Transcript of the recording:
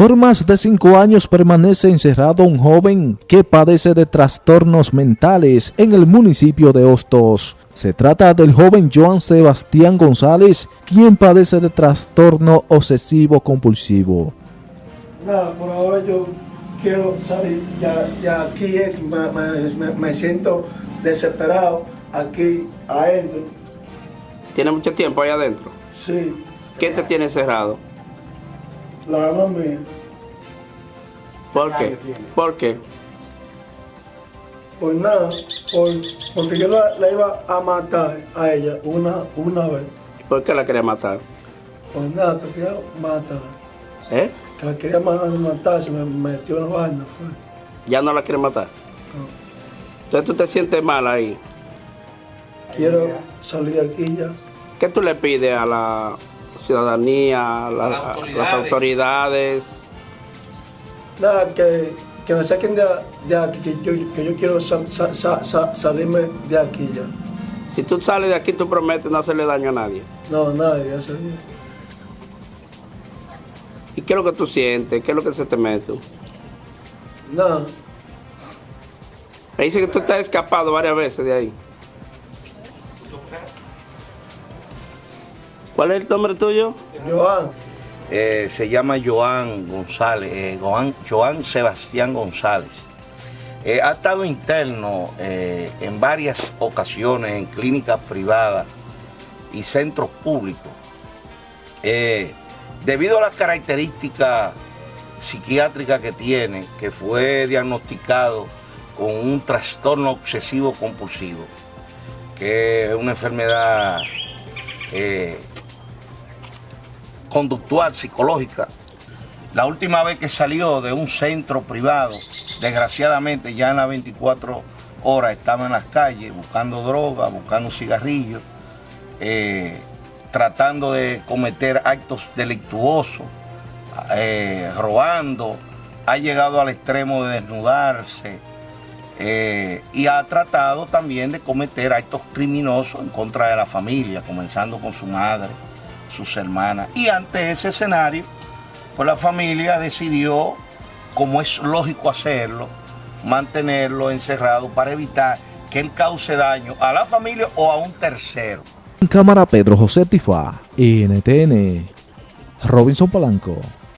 Por más de cinco años permanece encerrado un joven que padece de trastornos mentales en el municipio de Hostos. Se trata del joven Joan Sebastián González, quien padece de trastorno obsesivo compulsivo. Nada, por ahora yo quiero salir, ya, ya aquí es, me, me, me siento desesperado, aquí adentro. ¿Tiene mucho tiempo ahí adentro? Sí, ¿Qué te tiene cerrado? La mamá mía. ¿Por qué? ¿Por qué? Pues nada, por, porque yo la, la iba a matar a ella una, una vez. ¿Por qué la quería matar? Pues nada, que quería matar. ¿Eh? Que la quería matar, matar se me metió en la vaina, fue. ¿Ya no la quiere matar? Entonces tú te sientes mal ahí. Quiero salir de aquí ya. ¿Qué tú le pides a la ciudadanía, a, la- a las autoridades? Nada, que, que me saquen de, de aquí, que yo, que yo quiero sa- sa- sa- sa- salirme de aquí ya. Si tú sales de aquí, tú prometes no hacerle daño a nadie. No, nadie, día. ¿Y qué es lo que tú sientes? ¿Qué es lo que se te mete? Nada, Me dice que tú te has escapado varias veces de ahí. ¿Cuál es el nombre tuyo? Joan, Eh, se llama Joan González, eh, Joan, Joan Sebastián González. Eh, ha estado interno en varias ocasiones en clínicas privadas y centros públicos. Debido a las características psiquiátricas que tiene, que fue diagnosticado con un trastorno obsesivo compulsivo, que es una enfermedad eh, conductual, psicológica. La última vez que salió de un centro privado, desgraciadamente ya en las 24 horas estaba en las calles buscando droga, buscando cigarrillos, eh, tratando de cometer actos delictuosos, eh, robando, ha llegado al extremo de desnudarse eh, y ha tratado también de cometer actos criminosos en contra de la familia, comenzando con su madre, sus hermanas. Y ante ese escenario, pues la familia decidió, como es lógico hacerlo, mantenerlo encerrado para evitar que él cause daño a la familia o a un tercero. En cámara Pedro José Tifa, NTN, Robinson Polanco.